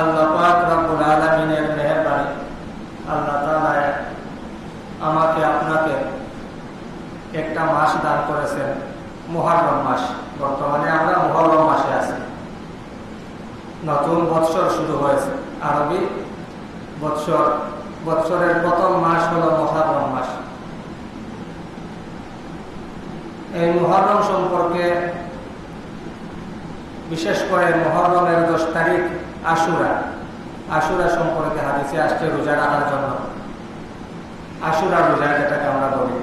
আল্লাহ পাক রব্বুল আলমিনের মেহরবানি। আল্লাহ আমাকে আপনাকে একটা মাস দান করেছেন মহারম মাস। বর্তমানে আমরা মহরম মাসে আছি। নতুন বৎসর শুরু হয়েছে। আরবি বৎসর, বৎসরের প্রথম মাস হল মহারম মাস। এই মহরম সম্পর্কে বিশেষ করে মহরমের দশ তারিখ আশুরা। আশুরা সম্পর্কে হাদিসে আসছে রোজা রাখার জন্য। আশুরা রোজা যেটাকে আমরা বলি।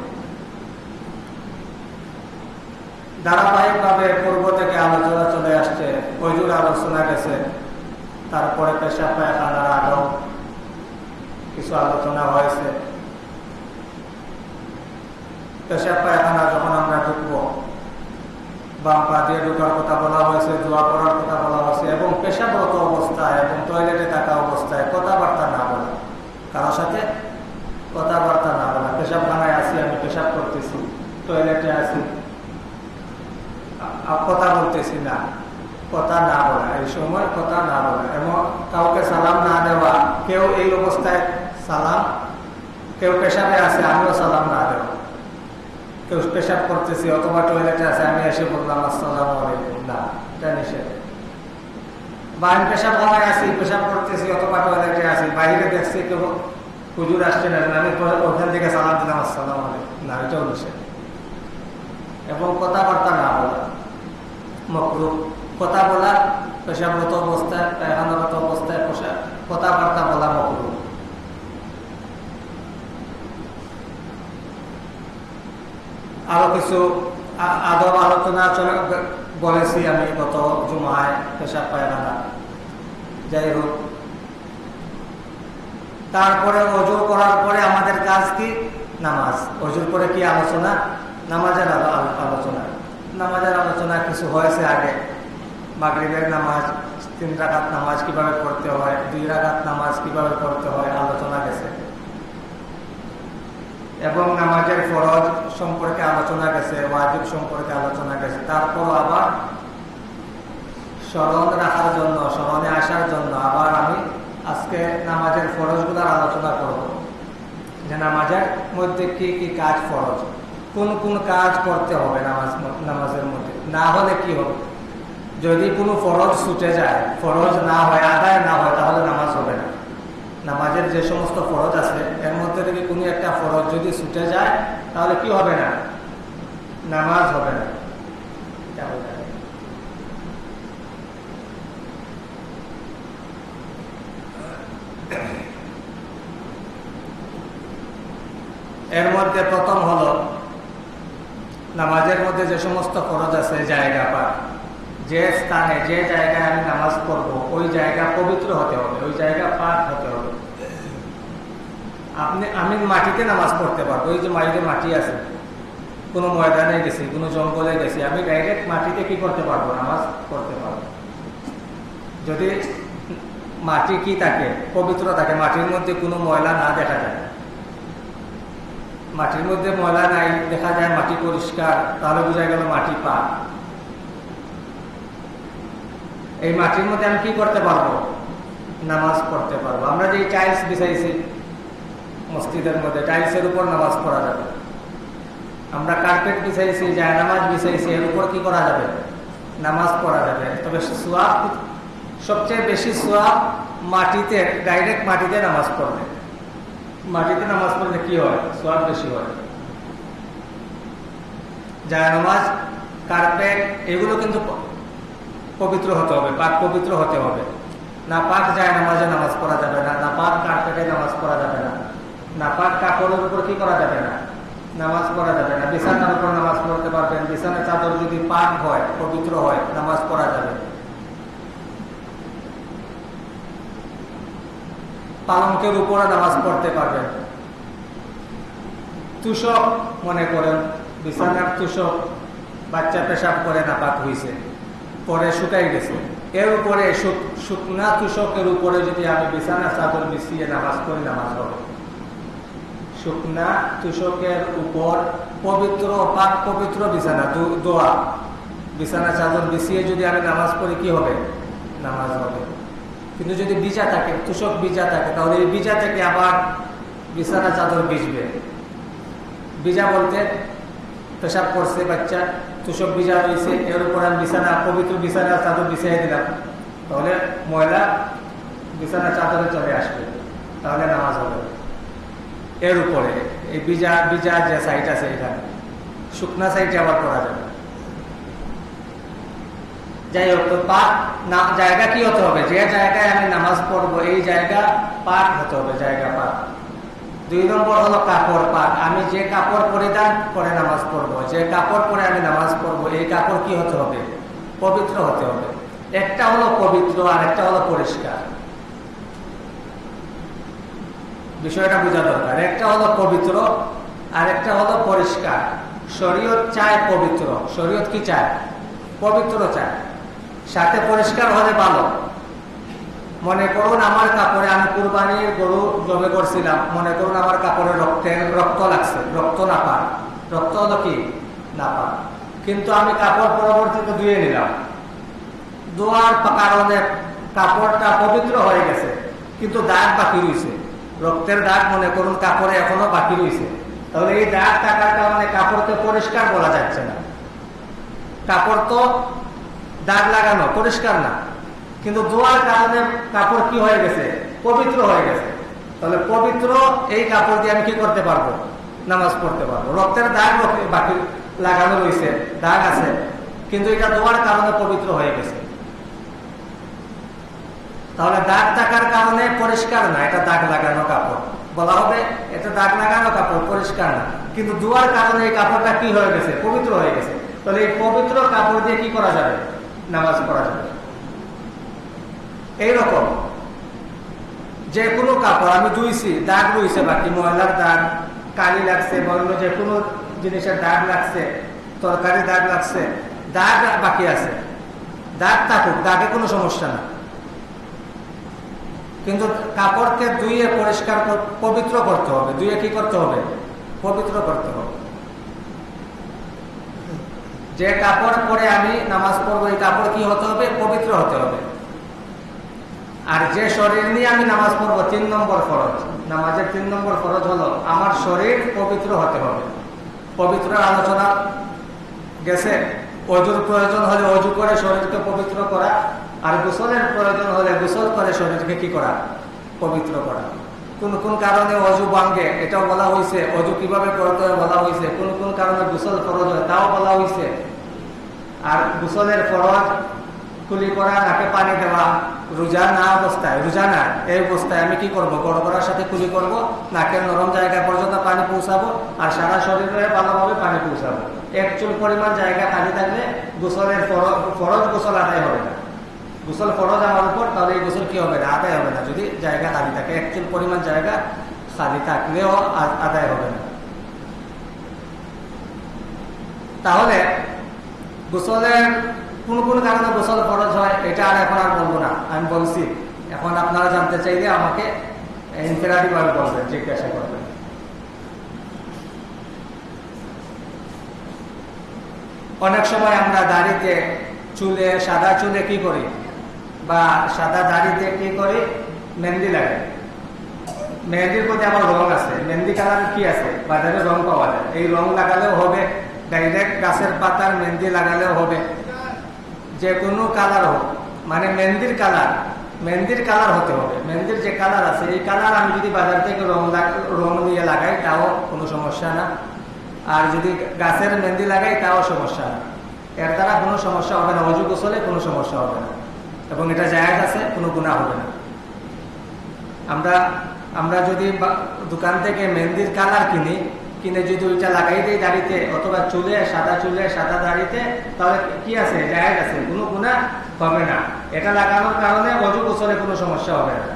ধারাবাহিকভাবে পূর্ব থেকে আলোচনা চলে আসছে। কৈজুর আলোচনা গেছে, তারপরে পেশা পায়খানার আগেও কিছু আলোচনা হয়েছে। পেশা পায়খানা যখন আমরা ঢুকবো বাম পা দিয়ে ঢুকার কথা বলা হয়েছে, দোয়া করার কথা বলা হয়েছে এবং পেশাবরত অবস্থায় এবং টয়লেটে থাকা অবস্থায় কথাবার্তা না বলা। কারোর সাথে কথাবার্তা না বলা। পেশাবখানায় আছি, আমি পেশাব করতেছি টয়লেটে আছি। কথা বলতেছি না, কথা না বলা। এই সময় কথা না বলা। এবং কাউকে সালাম না দেওয়া, কেউ এই অবস্থায় সালাম, কেউ পেশাবে আছে, আমিও সালাম না দেওয়া। কেউ পেশাব করতেছি অথবা টয়লেটে আছে, আমি এসে বললাম, আসসালাম আলাইকুম। না, এটা নিষেধ। বা আমি পেশাব খানায় আছি, পেশাব করতেছি অথবা টয়লেটে আছি, বাইরে দেখছি কেউ হুজুর আসছে না, আমি ওখান থেকে সালাম দিলাম, আসসালাম আলাইকুম। না, এটাও নিষেধ। এবং কথাবার্তা না বলা মকরু কথা বলা, পেশাবরত অবস্থায় পায়খানারত অবস্থায় কথাবার্তা বলা মকরু আরও কিছু আদব আলোচনা বলেছি আমি গত জুমায় পেশাব পায়খানা যাই হোক। তারপরে অজু করার পরে আমাদের কাজ কি? নামাজ। অজুর পরে কি আলোচনা? নামাজের আলোচনা। নামাজের আলোচনা কিছু হয়েছে আগে। মাগরিবের নামাজ, তিন রাগাত নামাজ কীভাবে পড়তে হয়, দুই রাগাত নামাজ কীভাবে পড়তে হয়, আলোচনা গেছে এবং নামাজের ফরজ সম্পর্কে আলোচনা গেছে, ওয়াজিব সম্পর্কে আলোচনা গেছে। তারপর আবার স্মরণ রাখার জন্য, স্মরণে আসার জন্য আবার আমি আজকে নামাজের ফরজগুলোর আলোচনা করব। যে নামাজের মধ্যে কি কি কাজ ফরজ? কোন কোন কাজ করতে হবে নামাজ, নামাজের মধ্যে? না হলে কি হবে? যদি কোনো ফরজ ছুটে যায়, ফরজ না হয়, আদায় না হয়, তাহলে নামাজ হবে না। নামাজের যে সমস্ত ফরজ আছে, এর মধ্যে থেকে কোনো একটা ফরজ যদি ছুটে যায় তাহলে কি হবে না? নামাজ হবে না। এর মধ্যে প্রথম হলো, নামাজের মধ্যে যে সমস্ত খরচ আছে, জায়গা পাক। যে স্থানে, যে জায়গায় আমি নামাজ পড়ব, ওই জায়গা পবিত্র হতে হবে, ওই জায়গা পাক হতে হবে। আপনি আমি মাটিতে নামাজ পড়তে পারব। ওই যে মাটিতে মাটি আছে। কোনো ময়দানে গেছি, কোনো জঙ্গলে গেছি, আমি ডাইরেক্ট মাটিতে কি করতে পারব? নামাজ পড়তে পারব। যদি মাটি কি থাকে পবিত্র থাকে, মাটির মধ্যে কোনো ময়লা না দেখা যায়। মাটির মধ্যে ময়লা নাই, দেখা যায় মাটি পরিষ্কার, তাহলে বোঝা গেল মাটি পা এই মাটির মধ্যে আমি কি করতে পারব? নামাজ পড়তে পারব। আমরা যে টাইলস বিছাইছি মসজিদের মধ্যে টাইলসের উপর নামাজ পড়া যাবে। আমরা কার্পেট বিছাইছি যায় নামাজ বিছাইছি, এর উপর কি করা যাবে? নামাজ পড়া যাবে। তবে সোয়াব, সবচেয়ে বেশি সোয়াব মাটিতে ডাইরেক্ট মাটিতে নামাজ পড়বে মাটিতে নামাজ পড়লে কি হয়? সোয়াব বেশি হয়। যায় নামাজ কার্পেট এগুলো কিন্তু পবিত্র হতে হবে, পাক পবিত্র হতে হবে। না পাক যায় নামাজে নামাজ পড়া যাবে না না পাক কার্পেটে নামাজ পড়া যাবে না। না, পাক কাপড়ের উপর কি করা যাবে না? নামাজ পড়া যাবে না। বিছানার উপর নামাজ পড়তে পারবেন। বিছানার চাদর যদি পাক হয়, পবিত্র হয়, নামাজ পড়া যাবে। পালঙ্কের উপরে নামাজ পড়তে পারবেন। তুষক, মনে করেন, বিছানার তুষক বাচ্চা পেশাব করে নাপাক হয়েছে পরে শুকাই গেছে। এর উপরে শুকনা তুষকের উপরে যদি আমি বিছানা চাদর বিছিয়ে নামাজ পড়ি, নামাজ হবে। শুকনা তুষকের উপর পবিত্র পাক পবিত্র বিছানা দোয়া। বিছানা চাদর বিছিয়ে যদি আমি নামাজ পড়ি, কি হবে? নামাজ হবে। কিন্তু যদি বিজা থাকে, তুষক বিজা থাকে, তাহলে এই বিজা থেকে আবার বিছানা চাদর ভিজবে। বিজা বলতে পেশাব করছে বাচ্চা, তুষক বিজা রয়েছে, এর উপর আমি বিছানা, পবিত্র বিছানা চাদর বিছাই দিলাম। তাহলে ময়লা বিছানা চাদরে চলে আসবে। তাহলে নামাজ হবে। এর উপরে। এই বিজা বিজা যে সাইট আছে এখানে শুকনা সাইটে আবার করা যাবে। যাই হোক, তো পাক না, জায়গা কি হতে হবে? যে জায়গায় আমি নামাজ পড়ব, এই জায়গা পাক হতে হবে, জায়গা পাক দুই নম্বর হলো কাপড় পাক আমি যে কাপড় পরিধান করে নামাজ পড়ব। যে কাপড় পরে আমি নামাজ পড়ব, এই কাপড় কি হতে হবে? পবিত্র হতে হবে। একটা হলো পবিত্র আর একটা হলো পরিষ্কার। বিষয়টা বোঝা দরকার। একটা হলো পবিত্র আর একটা হলো পরিষ্কার। শরীয়ত চায় পবিত্র। শরীয়ত কি চায়? পবিত্র চায়। সাথে পরিষ্কার হলে ভালো। মনে করুন আমার কাপড়ে আমি কুরবানির গরু জমে করছিলাম। মনে করুন আমার কাপড়ে রক্তে, রক্ত লাগছে, রক্ত না পান রক্ত হলো কি? না পান কিন্তু আমি কাপড় পরবর্তীতে ধুয়ে নিলাম। ধোয়ার কারণে কাপড়টা পবিত্র হয়ে গেছে, কিন্তু দাগ বাকি রয়েছে। রক্তের দাগ মনে করুন, কাপড়ে এখনও বাকি রয়েছে। তাহলে এই দাগ থাকার কারণে কাপড়কে পরিষ্কার বলা যাচ্ছে না। কাপড় তো দাগ লাগানো, পরিষ্কার না। কিন্তু ধোয়ার কারণে কাপড় কি হয়ে গেছে? পবিত্র হয়ে গেছে। তাহলে পবিত্র এই কাপড় দিয়ে আমি কি করতে পারব? নামাজ পড়তে পারব। রক্তের দাগ বাকি লাগানো রয়েছে, দাগ আছে। কিন্তু এটা ধোয়ার কারণে পবিত্র হয়ে গেছে। তাহলে দাগ থাকার কারণে পরিষ্কার না, এটা দাগ লাগানো কাপড়। বলা হবে, এটা দাগ লাগানো কাপড়, পরিষ্কার না। কিন্তু ধোয়ার কারণে এই কাপড়টা কি হয়ে গেছে? পবিত্র হয়ে গেছে। তাহলে এই পবিত্র কাপড় দিয়ে কি করা যাবে? নামাজ পড়া যাবে। এইরকম যে কোনো কাপড়, আমি ধুইছি, দাগ রয়েছে বাকি, ময়লার দাগ, কালি লাগছে বা অন্য যে কোনো জিনিসের দাগ লাগছে তরকারি দাগ লাগছে, দাগ বাকি আছে। দাগ থাকুক, দাগে কোনো সমস্যা না। কিন্তু কাপড়কে ধুয়ে পরিষ্কার পবিত্র করতে হবে। ধুয়ে কি করতে হবে? পবিত্র করতে হবে। যে কাপড় পরে আমি নামাজ পড়ব, এই কাপড় কি হতে হবে? পবিত্র হতে হবে। আর যে শরীর নিয়ে আমি নামাজ পড়ব, তিন নম্বর ফরজ। নামাজের তিন নম্বর ফরজ হলো, আমার শরীর পবিত্র হতে হবে। পবিত্র আলোচনা গেছে। অজুর প্রয়োজন হলে অজু করে শরীরকে পবিত্র করা, আর গোসলের প্রয়োজন হলে গোসল করে শরীরকে কি করা? পবিত্র করা। কোন কোন কারণে অজু ভাঙ্গে এটাও বলা হয়েছে অজু কীভাবে করতে হয় বলা হয়েছে কোন কোন কারণে গোসল ফরজ হয় তাও বলা হয়েছে আর গোসলের ফরজ কুলি করা, নাকে পানি দেওয়া, রোজা না অবস্থায়, রোজা না, এই অবস্থায় আমি কি করব? গড়গড়ার সাথে কুলি করব, নাকের নরম জায়গা পর্যন্ত পানি পৌঁছাবো, আর সারা শরীরে ভালোভাবে পানি পৌঁছাবো। এক চুল পরিমাণ জায়গা খালি থাকলে গোসলের ফরজ গোসল আদায় হবে না। গোসল ফরজ আমার উপর, তাহলে এই গোসল কি হবে না? আদায় হবে না। যদি জায়গা খালি থাকে এক চুল পরিমাণ জায়গা খালি থাকলেও আদায় হবে না। তাহলে গোসলের কোন কোন কারণে গোসল ফরজ হয়, এটা আর এখন আর বলব না। আমি বলছি, এখন আপনারা জানতে চাইলে আমাকে ইনফেরাটি ভাবে বলবেন, জিজ্ঞাসা করবেন। অনেক সময় আমরা দাড়িতে চুলে, সাদা চুলে কি করি? বা সাদা দাড়িতে কি করি? মেহেন্দি লাগে। মেহেন্দির প্রতি আমার রং আছে। মেহেন্দি কালার কি আছে? বাজারে রং পাওয়া যায়। এই রং লাগালেও হবে। ডাইরেক্ট গাছের পাতার মেহেন্দি লাগালেও হবে। যে কোনো কালার হোক মানে মেহেন্দির কালার মেহেন্দির কালার হতে হবে। মেহেন্দির যে কালার আছে, এই কালার আমি যদি বাজার থেকে রং রং নিয়ে লাগাই, তাও কোনো সমস্যা না। আর যদি গাছের মেহেন্দি লাগাই, তাও সমস্যা না। এর দ্বারা কোনো সমস্যা হবে না। অজু গোসলে কোনো সমস্যা হবে না। এবং এটা জায়গা আছে, কোনো গুণা হবে না। আমরা আমরা যদি দোকান থেকে মেহেন্দির কালার কিনি, কিনে যদি ওইটা লাগাই দিই দাড়িতে, অথবা চুলে, সাদা চুলে, সাদা দাড়িতে, তাহলে কি আছে? জায়গা আছে, কোনো গুণা হবে না। এটা লাগানোর কারণে অজু গোসলে কোনো সমস্যা হবে না।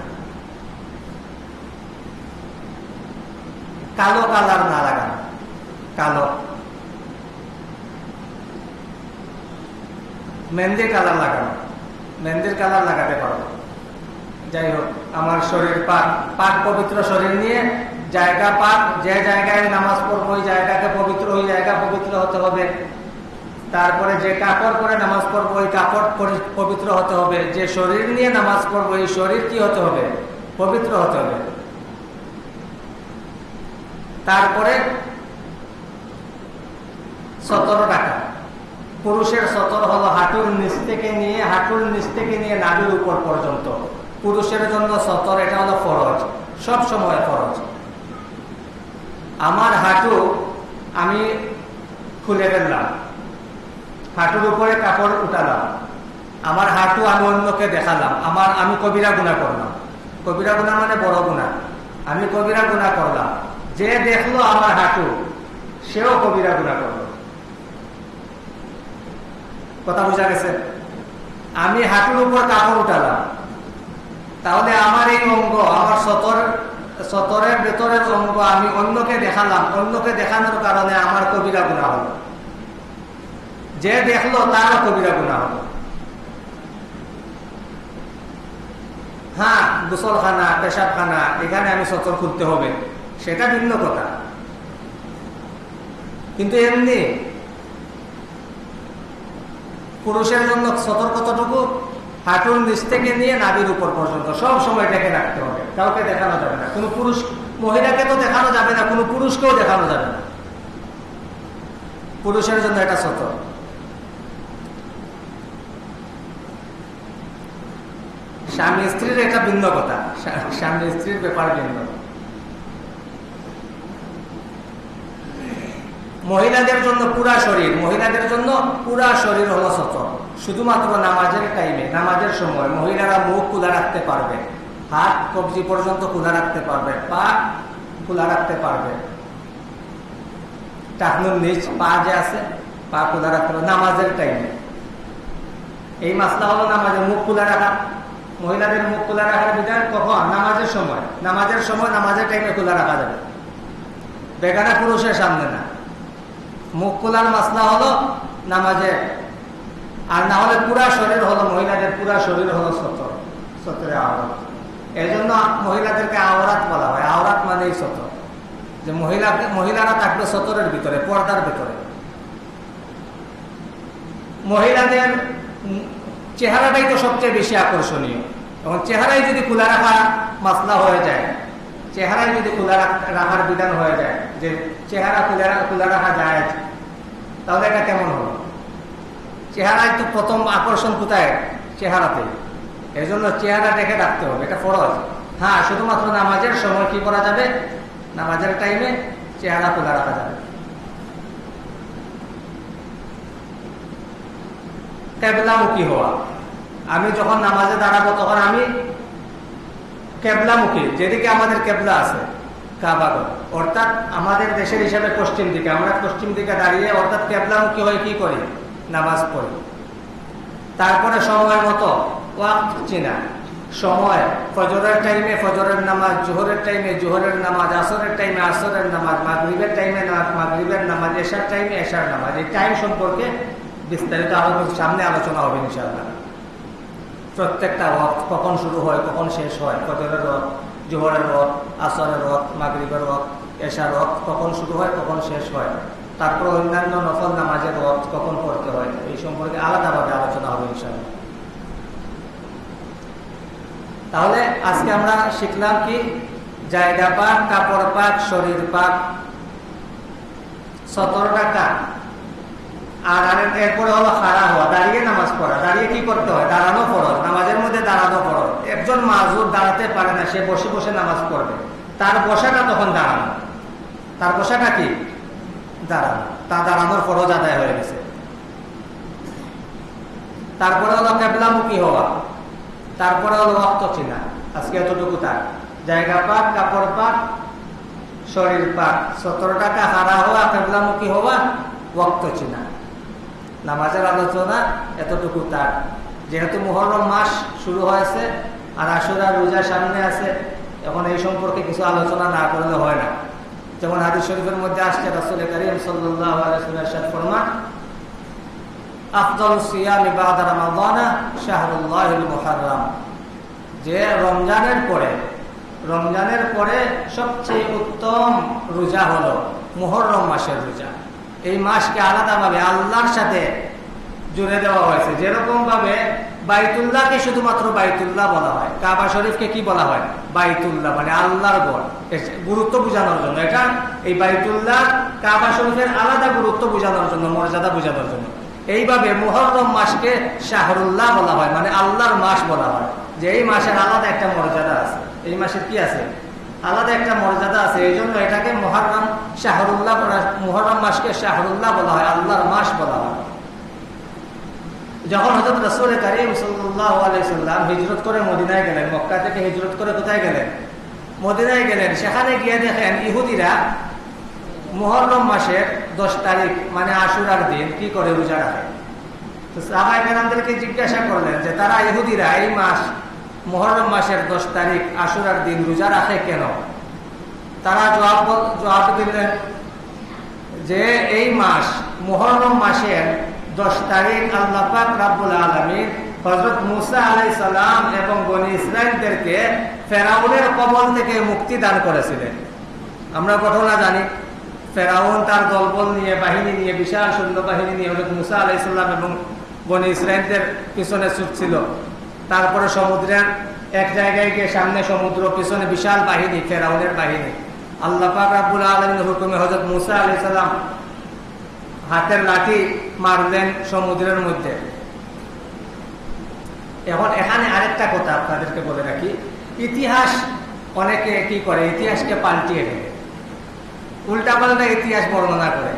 কালো কালার না লাগানো। কালো। মেহেন্দির কালার লাগানো। মেহেন্দির কালার লাগাতে পারব যাই হোক আমার শরীর পাক পাক পবিত্র শরীর নিয়ে জায়গা পাক, যে জায়গায় নামাজ পড়ব ওই জায়গাকে পবিত্র, ওই জায়গা পবিত্র হতে হবে। তারপরে যে কাপড় পরে নামাজ পড়ব, ওই কাপড় পবিত্র হতে হবে। যে শরীর নিয়ে নামাজ পড়ব, এই শরীর কি হতে হবে? পবিত্র হতে হবে। তারপরে সতেরো টাকা। পুরুষের সতর হলো হাঁটুর নিচ থেকে নিয়ে, হাঁটুর নিচ থেকে নিয়ে নাবির উপর পর্যন্ত। পুরুষের জন্য সতর, এটা হলো ফরজ, সব সময় ফরজ। আমার হাঁটু আমি খুলে ফেললাম, হাঁটুর উপরে কাপড় উঠালাম, আমার হাঁটু আমি অন্যকে দেখালাম, আমার আমি কবিরা গুণা করলাম। কবিরা গুণা মানে বড় গুণা। আমি কবিরা গুণা করলাম। যে দেখল আমার হাঁটু, সেও কবিরা গুণা করল। কথা বোঝা গেছে? আমি হাঁটুর উপর কাপড় উঠালাম। তাহলে আমার এই অঙ্গ, আমার সতর, সতরের ভেতরের অঙ্গ আমি অন্যকে দেখালাম। অন্যকে দেখানোর কারণে আমার কবিরা গুণা হলো। যে দেখল, তারও কবিরা গুণা হলো। হ্যাঁ গোসলখানা, পেশাবখানা, এখানে আমি সতর খুলতে হবে। সেটা ভিন্ন কথা। কিন্তু এমনি পুরুষের জন্য সতর্কতটুকু হাঁটুর নিচ থেকে নিয়ে নাবির উপর পর্যন্ত। সব সময় ডেকে রাখতে হবে। কাউকে দেখানো যাবে না। কোনো পুরুষ মহিলাকে তো দেখানো যাবে না। কোনো পুরুষকেও দেখানো যাবে না। পুরুষের জন্য এটা সতর্ক। স্বামী স্ত্রীর একটা ভিন্ন কথা। স্বামী স্ত্রীর ব্যাপার ভিন্ন। মহিলাদের জন্য পুরা শরীর, মহিলাদের জন্য পুরা শরীর হলো সচল। শুধুমাত্র নামাজের টাইমে নামাজের সময় মহিলারা মুখ খোলা রাখতে পারবে, হাত, কবজি পর্যন্ত খোলা রাখতে পারবে, পা খোলা রাখতে পারবে। টাকনুর নিচ পা যে আছে, পা খোলা রাখতে পারবে, নামাজের টাইমে এই মাসলা হলো নামাজের মুখ খোলা রাখা। মহিলাদের মুখ খোলা রাখার বিধান কখন? নামাজের সময়। নামাজের সময় নামাজের টাইমে খোলা রাখা যাবে। বেগানা পুরুষের সামনে না। মুখ খোলার মাসলা হলো নামাজে আর না হলে পুরা শরীর হলো মহিলাদের, পুরা শরীর হলো সতর, সতরে আওরাত। এই জন্য মহিলাদেরকে আওরাত বলা হয়। আওরাত মানেই সতর। যে মহিলাকে, মহিলারা থাকবে সতরের ভিতরে, পর্দার ভিতরে। মহিলাদের চেহারাটাই তো সবচেয়ে বেশি আকর্ষণীয়। এবং চেহারাই যদি খোলা রাখা মাসলা হয়ে যায় চেহারায় যদি খোলা রাখার বিধান হয়ে যায় যে চেহারা খোলা খোলা রাখা যায় তাহলে এটা কেমন হলো? চেহারায় তো প্রথম আকর্ষণ কোথায়? চেহারাতে। এই জন্য চেহারা দেখে রাখতে হবে, এটা ফরজ। হ্যাঁ শুধুমাত্র নামাজের সময় কি করা যাবে? নামাজের টাইমে চেহারা খোলা রাখা যাবে। কেবলামুখী হওয়া। আমি যখন নামাজে দাঁড়াবো, তখন আমি কেবলামুখী। যেদিকে আমাদের কেবলা আছে কাবাগর অর্থাৎ আমাদের দেশের হিসাবে পশ্চিম দিকে। আমরা পশ্চিম দিকে দাঁড়িয়ে অর্থাৎ কেবলামুখী হয়ে কি করি? নামাজ পড়ি। তারপরে সময় মতো ওয়াক চিনা। সময়, ফজরের টাইমে ফজরের নামাজ, জোহরের টাইমে জোহরের নামাজ, আসরের টাইমে আসরের নামাজ, মাগরীবের টাইমে মাগরীবের নামাজ, এশার টাইমে এশার নামাজ। এই টাইম সম্পর্কে বিস্তারিত আলোচনা সামনে আলোচনা হবে ইনশাআল্লাহ। প্রত্যেকটা রথ কখন শুরু হয়, কখন শেষ হয়? ফজরের রথ জোহরের রথ, আসরের রথ, মাগরীবের রথ, এশার রথ কখন শুরু হয়, কখন শেষ হয়। তারপর অন্যান্য নফল নামাজের রথ কখন পড়তে হয়, এই সম্পর্কে আলাদাভাবে আলোচনা হবে ইনশাআল্লাহ। তাহলে আজকে আমরা শিখলাম কি, জায়গা পাক, কাপড় পাক, শরীর পাক সতেরো টাকা আর এরপরে হলো খাড়া হওয়া, দাঁড়িয়ে নামাজ পড়া। দাঁড়িয়ে কি করতে হয়? দাঁড়ানো ফরজ। নামাজের মধ্যে দাঁড়ানো ফরজ। একজন মাজুর দাঁড়াতে পারে না, সে বসে বসে নামাজ পড়বে। তার বসাটা তখন দাঁড়ানো। তার বসাটা কি? দাঁড়ানো। তা দাঁড়ানোর ফরজ আদায় হয়ে গেছে। তারপরে হলো কেবলামুখী হওয়া। তারপরে হলো রক্ত চিনা। আজকে এতটুকু তার। জায়গা পাক, কাপড় পাক, শরীর পাক। সতেরো টাকা হারা হওয়া, কেবলামুখী হওয়া, রক্ত চিনা। নামাজের আলোচনা এতটুকু তার। যেহেতু মোহরম মাস শুরু হয়েছে আর আসুরা রোজা সামনে আছে, এখন এই সম্পর্কে কিছু আলোচনা না করলে হয় না। যেমন হাদিস শরীফের মধ্যে আসছে রাসুল করিম সাল্লাহ আফদল সিয়াম যে রমজানের পরে রমজানের পরে সবচেয়ে উত্তম রোজা হলো মুহররম মাসের রোজা। এই মাসকে আলাদাভাবে আল্লাহর সাথে জুড়ে দেওয়া হয়েছে। যেরকম ভাবে বাইতুল্লাহকে শুধুমাত্র বাইতুল্লাহ বলা হয়। কাবা শরীফকে কি বলা হয়? বাইতুল্লাহ মানে আল্লাহর গড় গুরুত্ব বোঝানোর জন্য। এটা এই বাইতুল্লাহ কাবা শরীফের আলাদা গুরুত্ব বোঝানোর জন্য, মর্যাদা বোঝানোর জন্য। এইভাবে মোহরম মাসকে শাহরুল্লাহ বলা হয় মানে আল্লাহর মাস বলা হয়। যে এই মাসের আলাদা একটা মর্যাদা আছে। এই মাসের কি আছে? আলাদা একটা মর্যাদা আছে, এই জন্য এটাকে মহারম শাহরুল্লাহ মহরম মাসকে শাহরুল্লাহ বলা হয়, আল্লাহর মাস বলা হয়। যখন হজরত রসুল করিম সাল্লাম হিজরত করে মদিনায় গেলেন, মক্কা থেকে হিজরত করে কোথায় গেলেন? মদিনায় গেলেন। সেখানে গিয়ে দেখেন ইহুদিরা মোহরম মাসের দশ তারিখ মানে আশুরার দিন, কি করে রোজা রাখে? তো সাহাবাই জিজ্ঞাসা করলেন যে, তারা ইহুদিরা এই মাস মোহরম মাসের দশ তারিখ আশুরার দিন রোজা রাখে কেন? তারা জবাব জবাব দিলেন যে এই মাস মোহরম মাসের দশ তারিখ আল্লাহ রাবুল আলমী হজরত মুসা আলাই সালাম এবং বনি ইসরায়েলদেরকে ফেরাউনের কবল থেকে মুক্তি দান করেছিলেন। আমরা ঘটনা জানি, ফেরাউন তার দলবল নিয়ে, বাহিনী নিয়ে, বিশাল সৈন্য বাহিনী নিয়ে হজরত মুসা আলাইসাল্লাম এবং বনি ইসরায়েলদের পিছনে ছুটছিল। তারপরে সমুদ্রের এক জায়গায় গিয়ে সামনে সমুদ্র, পিছনে বিশাল বাহিনী, ফেরাউনের বাহিনী। আল্লাহ পাক রাবুল হুকুমে হজরত মুসা আলাইসাল্লাম হাতের লাঠি মারলেন সমুদ্রের মধ্যে। এখন এখানে আরেকটা কথা আপনাদেরকে বলে রাখি। ইতিহাস অনেকে কি করে? ইতিহাসকে পাল্টিয়ে দেয়। উল্টা পাল্টা ইতিহাস বর্ণনা করে।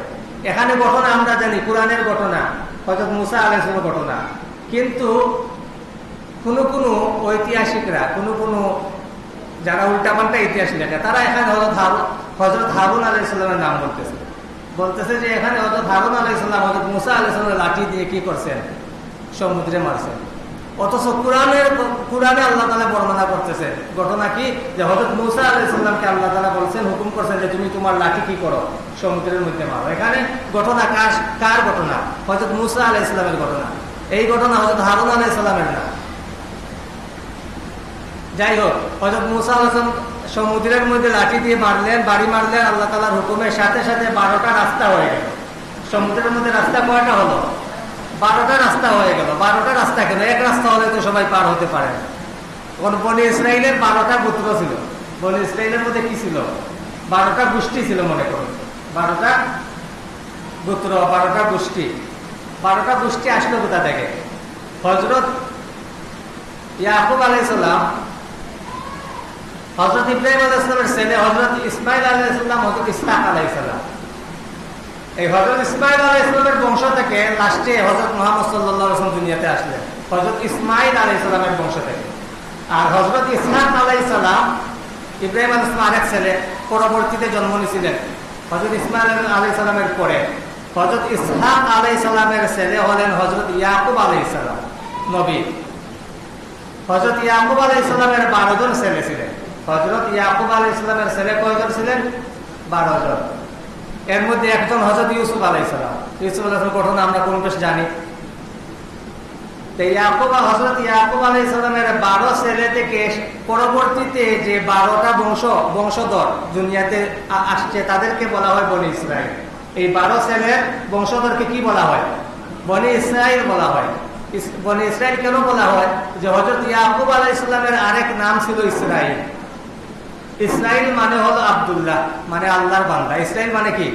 এখানে ঘটনা আমরা জানি, কোরআনের ঘটনা হয়তো মুসা আলাইসের ঘটনা। কিন্তু কোনো কোনো ঐতিহাসিকরা, কোনো কোনো যারা উল্টা পাল্টা ইতিহাস লেখে, তারা এখানে হজরত হারুন হজরত হারুন আলাইসাল্লামের নাম বলতেছে। বলতেছে যে এখানে হজরত হারুন আলাইসাল্লাম হজরত মুসা আলাইসাল্লামের লাঠি দিয়ে কি করছেন? সমুদ্রে মারছেন। অথচ কোরআনের কোরআনে আল্লাহ তালা বর্ণনা করতেছে। ঘটনা কি? যে হজরত মুসা আলাইসাল্লামকে আল্লাহ তালা বলছেন, হুকুম করছেন যে তুমি তোমার লাঠি কি করো? সমুদ্রের মধ্যে মারো। এখানে ঘটনা কার ঘটনা? হজরত মুসা আলাইসাল্লামের ঘটনা। এই ঘটনা হজরত হারুন আলাইসাল্লামের না। যাই হোক হজরত মুসা আলাম সমুদ্রের মধ্যে লাঠি দিয়ে মারলেন, বাড়ি মারলেন, আল্লাহ তালার হুকুমের সাথে সাথে বারোটা রাস্তা হয়ে গেল। সমুদ্রের মধ্যে রাস্তা কয়টা হলো? বারোটা রাস্তা হয়ে গেল। বারোটা রাস্তা কেন? এক রাস্তা হলে তো সবাই পার হতে পারে কোন বনি ইসরায়েলের বারোটা পুত্র ছিল। বনি ইসরায়েলের মধ্যে কি ছিল? বারোটা গোষ্ঠী ছিল মনে করো। বারোটা পুত্র বারোটা গোষ্ঠী। বারোটা গোষ্ঠী আসলো কোথা থেকে? হজরত ইয়াকুব আলাইসাল্লাম হজরত ইব্রাহিম আলাইসালামের ছেলে হজরত ইসমাইল আলাইসাল্লাম হজরত ইসলাম আলাইসাল্লাম এই হজরত ইসমাইল আলাহ ইসলামের বংশ থেকে লাস্টে হজরত মোহাম্মদ সাল্লাম দুনিয়াতে আসলেন। হজরত ইসমাইল আলাহ ইসলামের বংশ থেকে। আর হজরত ইসলাম আলাহ ইসলাম ইব্রাহিম আল ইসলাম আরেক ছেলে, পরবর্তীতে জন্ম নিয়েছিলেন। হজরত ইসমাইল আলাহ ইসলামের পরে হজরত ইসলাম আলাহ ইসলামের ছেলে হলেন হজরত ইয়াকুব আলাহ ইসলাম নবী। হজরত ইয়াকুব আলাহ ইসলামের বারো জন ছেলে ছিলেন। হজরত ইয়াকুব আলাহ ইসলামের ছেলে কয়জন ছিলেন? বারো জন। এর মধ্যে একজন হজরত ইউসুফ আলাইসালাম ইউসুফ আলাইসালাম ঘটনা আমরা কোন বেশ জানি। হজরত ইয়াকুব আলাইসালামের বারো ছেলে থেকে পরবর্তীতে যে বারোটা বংশ, বংশধর দুনিয়াতে আসছে, তাদেরকে বলা হয় বনি ইসরায়েল এই বারো ছেলের বংশধরকে কি বলা হয়? বনি ইসরায়েল বলা হয়। বনি ইসরায়েল কেন বলা হয়? যে হজরত ইয়াকুব আলাহ ইসলামের আরেক নাম ছিল ইসরায়েল ইসরায়েল মানে হলো আবদুল্লাহ মানে আল্লাহর বান্দা। ইসরায়েল মানে কি?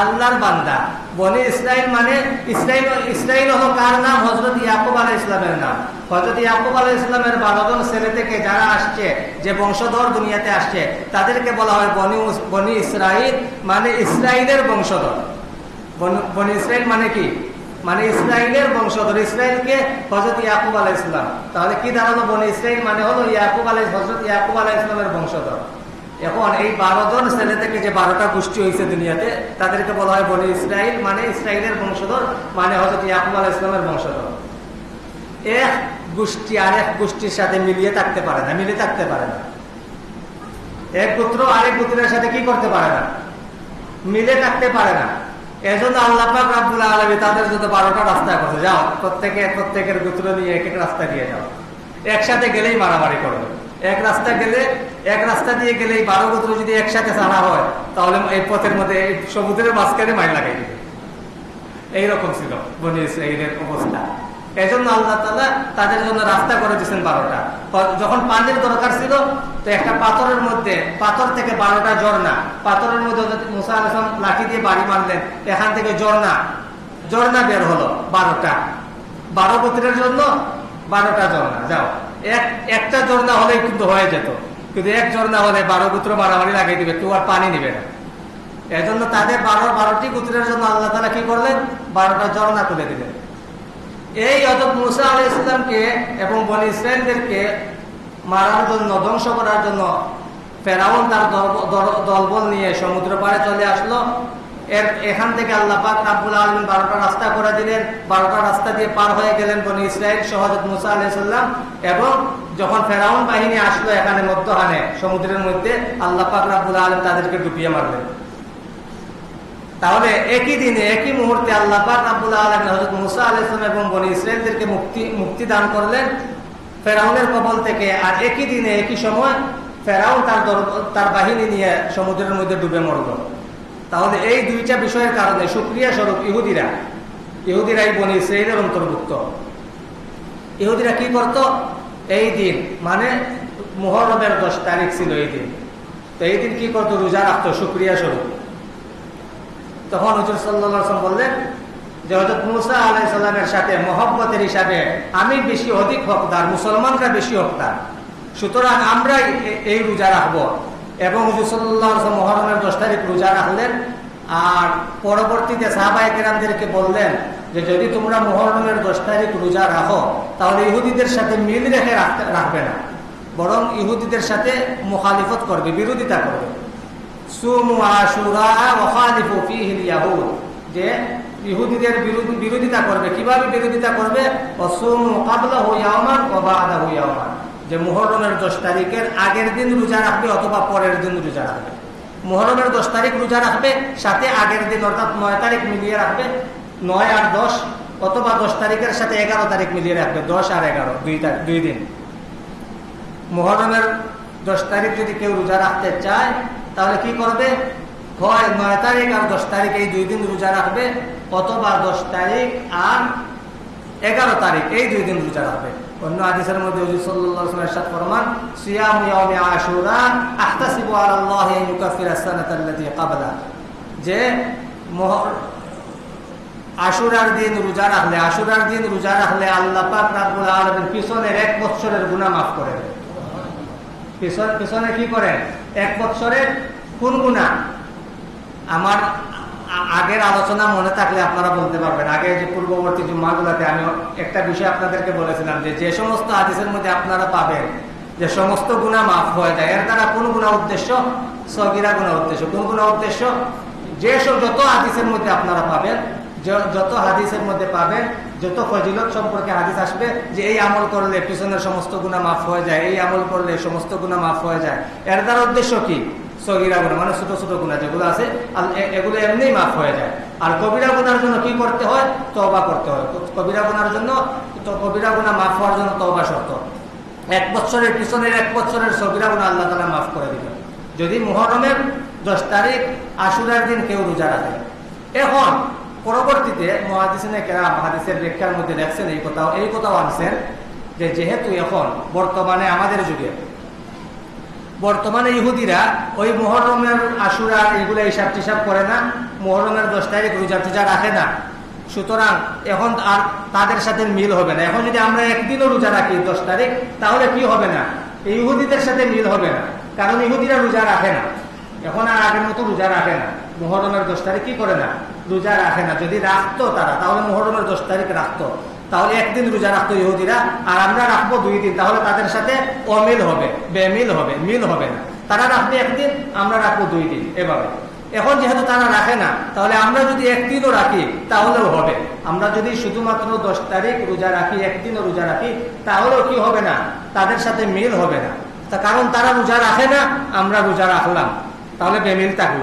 আল্লাহর বান্দা। বনে ইসরায়েল মানে ইসরায়েল ইসরায়েল হলো কার নাম? হজরত ইয়াকুব আলাহ ইসলামের নাম। হজরত ইয়াকুব আলাহ ইসলামের বারোজন ছেলে থেকে যারা আসছে, যে বংশধর দুনিয়াতে আসছে, তাদেরকে বলা হয় বনি বনি ইসরায়েল মানে ইসরায়েলের বংশধর। বনি ইসরায়েল মানে কি? মানে ইসরায়েলের বংশধর। ইসরায়েলকে হজরত ইয়াকুব আলাহ ইসলাম তাহলে কি দাঁড়াল? বনি ইসরায়েল মানে হলো ইয়াকুব আলাহ হজরত ইয়াকুব আলাহ ইসলামের বংশধর। এখন এই বারো জন ছেলে থেকে যে বারোটা গোষ্ঠী হয়েছে দুনিয়াতে, তাদেরকে বলা হয় বনি ইসরায়েল মানে ইসরায়েলের বংশধর মানে হজরত ইয়াকুব আলাহ ইসলামের বংশধর। এক গোষ্ঠী আর এক গোষ্ঠীর সাথে মিলিয়ে থাকতে পারে না, মিলে থাকতে পারে না। এক পুত্র আরেক পুত্রের সাথে কি করতে পারে না? মিলে থাকতে পারে না। এজন্য আল্লাহ রাব্বুল আলামিন তাদের জন্য বারোটা রাস্তা করছে। যাও, প্রত্যেকে প্রত্যেকের গোত্র নিয়ে এক এক রাস্তা দিয়ে যাও। একসাথে গেলেই মারামারি করবে। এক রাস্তা গেলে, এক রাস্তা দিয়ে গেলে এই বারো গোত্র যদি একসাথে ছাড়া হয়, তাহলে এই পথের মধ্যে এই সমুদ্রের মাঝখানে মাইল লাগাই দিবে এইরকম ছিল বনি ইসরায়েলের অবস্থা। এই জন্য আল্লাহ তালা তাদের জন্য রাস্তা করে দিয়েছেন বারোটা। যখন পানির দরকার ছিল, তো একটা পাথরের মধ্যে, পাথর থেকে বারোটা ঝর্ণা, পাথরের মধ্যে মুসা আলসালাম লাঠি দিয়ে বাড়ি মারলেন, এখান থেকে ঝর্ণা ঝর্ণা বের হলো বারোটা। বারো গোত্রের জন্য বারোটা ঝর্ণা, যাও। এক, একটা ঝর্ণা হলেই কিন্তু হয়ে যেত। কিন্তু এক ঝর্ণা হলে বারো গুত্র মারামারি লাগিয়ে দিবে, কেউ আর পানি নিবে না। এজন্য তাদের বারো, বারোটি গুত্রের জন্য আল্লাহ তালা কি করলেন? বারোটা ঝর্ণা তুলে দিলেন। এই অজব মুসা আলি ইসলামকে এবং বনি ইসরায়েলদেরকে মারার জন্য, ধ্বংস করার জন্য ফেরাউন তার দলবল নিয়ে সমুদ্র পাড়ে চলে আসলো। এখান থেকে আল্লাহ পাক রাব্বুল আলমিন বারোটা রাস্তা করে দিলেন। বারোটা রাস্তা দিয়ে পার হয়ে গেলেন বনি ইসরায়েল সহজত মুসা আলাইসাল্লাম এবং যখন ফেরাউন বাহিনী আসলো এখানে মধ্যহানে সমুদ্রের মধ্যে, আল্লাহ পাক রাব্বুল আলম তাদেরকে ডুবিয়ে মারলেন। তাহলে একই দিনে, একই মুহূর্তে আল্লাহ পাক আলম হজরত মুসা আলাইসলাম এবং বনি ইসরায়েলদেরকে মুক্তি মুক্তি দান করলেন ফেরাউনের কবল থেকে। আর একই দিনে, একই সময় ফেরাউন তার তার বাহিনী নিয়ে সমুদ্রের মধ্যে ডুবে মরল। তাহলে এই দুইটা বিষয়ের কারণে সুক্রিয়া স্বরূপ ইহুদিরা ইহুদিরা এই বনি ইসরায়েলের অন্তর্ভুক্ত। ইহুদিরা কি করত? এই দিন মানে মোহরমের দশ তারিখ ছিল এই দিন। তো এই দিন কি করতো? রোজা রাখতো, সুক্রিয়া স্বরূপ। তখন হজর সাল্লাম বললেন যে হজরত মুসা আলাই সাল্লামের সাথে মহব্বতের হিসাবে আমি বেশি অধিক হকদার, মুসলমানরা বেশি হকদার। সুতরাং আমরাই এই রোজা রাখব। এবং হুজুর মহরমের দশ তারিখ রোজা রাখলেন। আর পরবর্তীতে সাহাবাই কেরামদেরকে বললেন যে, যদি তোমরা মহরমের দশ তারিখ রোজা রাখো, তাহলে ইহুদিদের সাথে মিল রেখে রাখবে না। বরং ইহুদিদের সাথে মুখালিফত করবে, বিরোধিতা করবে। যে, ইহুদিদের বিরোধিতা করবে। কীভাবে বিরোধিতা করবে? যে মুহরমের দশ তারিখের আগের দিন রোজা রাখবে অথবা পরের দিন রোজা রাখবে। মুহরমের দশ তারিখ রোজা রাখবে, সাথে আগের দিন অর্থাৎ নয় তারিখ মিলিয়ে রাখবে, নয় আর দশ, অথবা দশ তারিখের সাথে এগারো তারিখ মিলিয়ে রাখবে, দশ আর এগারো, দুই তারিখ, দুই দিন। মুহরমের দশ তারিখ যদি কেউ রোজা রাখতে চায়, তাহলে কি করবে? হয় নয় তারিখ আর দশ তারিখ এই দুই দিন রোজা রাখবে, অথবা দশ তারিখ আর এগারো তারিখ এই দুই দিন রোজা রাখবে। অন্য আদিসের মধ্যে হুজুর সাল্লাল্লাহু সাথে ফরমান, সিয়াম ইয়াউমি আশুরা আহতাসিবু ইউকাফিরা ক্বাবলা। যে আশুরার দিন রোজা রাখলে, আশুরার দিন রোজা রাখলে আল্লাহ পাক রাব্বুল আলামিন পিছনের এক বছরের গুনাহ মাফ করে পিছন, পিছনে কি করেন? এক বছরের কোন গুণা আমার আগের আলোচনা মনে থাকলে আপনারা বলতে পারবেন। আগে যে পূর্ববর্তী জুম্মাগুলাতে আমি একটা বিষয় আপনাদেরকে বলেছিলাম যে যে সমস্ত আদেশের মধ্যে আপনারা পাবেন যে সমস্ত গুণা মাফ হয়ে যায়। এর দ্বারা কোন গুণা উদ্দেশ্য? সগিরা গুণা উদ্দেশ্য। কোন গুণা উদ্দেশ্য? যে যত হাদিসের মধ্যে আপনারা পাবেন যত হাদিসের মধ্যে পাবেন, যত ফজিলত সম্পর্কে হাদিস আসবে যে এই আমল করলে পিছনের সমস্ত গুণা মাফ হয়ে যায়, এই আমল করলে সমস্ত গুণা মাফ হয়ে যায়। এর দ্বারা উদ্দেশ্য কি? সগিরা গুণা মানে ছোট ছোট গুণা যেগুলো আছে এগুলো এমনিই মাফ হয়ে যায়। আর কবিরা গুনার জন্য কি করতে হয়? তবা করতে হয়। কবিরা গুনার জন্য কবিরা গুণা মাফ হওয়ার জন্য তবা শর্ত। এক বছরের পিছনের এক বছরের সগিরা গুণা আল্লাহ তালা মাফ করে দিবেন। যদি মুহরমের দশ তারিখ আশুরার দিন কেউ রোজা রাখে। এখন পরবর্তীতে মহাদিসিনে কেরাম, হাদিসের ব্যাখ্যার মধ্যে দেখছেন, এই কথাও এই কথাও আনছেন যে যেহেতু এখন বর্তমানে আমাদের যুগে বর্তমানে ইহুদিরা ওই মহরমের আশুরা এগুলো হিসাব টিসাব করে না, মোহরমের দশ তারিখ রোজা টুজা রাখে না। সুতরাং এখন আর তাদের সাথে মিল হবে না। এখন যদি আমরা একদিনও রোজা রাখি দশ তারিখ, তাহলে কি হবে না? ইহুদিদের সাথে মিল হবে না, কারণ ইহুদিরা রোজা রাখে না। এখন আর আগের মতো রোজা রাখে না। মোহরমের দশ তারিখ কি করে না? রোজা রাখে না। যদি রাখতো তারা, তাহলে মোহরমের দশ তারিখ রাখতো। তাহলে একদিন রোজা রাখতো ইহুদিরা, আর আমরা রাখব দুই দিন। তাহলে তাদের সাথে অমিল হবে, বেমিল হবে, মিল হবে না। তারা রাখবে একদিন, আমরা রাখব দুই দিন, এভাবে। এখন যেহেতু তারা রাখে না, তাহলে আমরা যদি একদিনও রাখি, তাহলেও হবে। আমরা যদি শুধুমাত্র দশ তারিখ রোজা রাখি, একদিনও রোজা রাখি, তাহলেও কি হবে না? তাদের সাথে মিল হবে না। তা কারণ তারা রোজা রাখে না, আমরা রোজা রাখলাম। তাহলে বেমিল থাকল।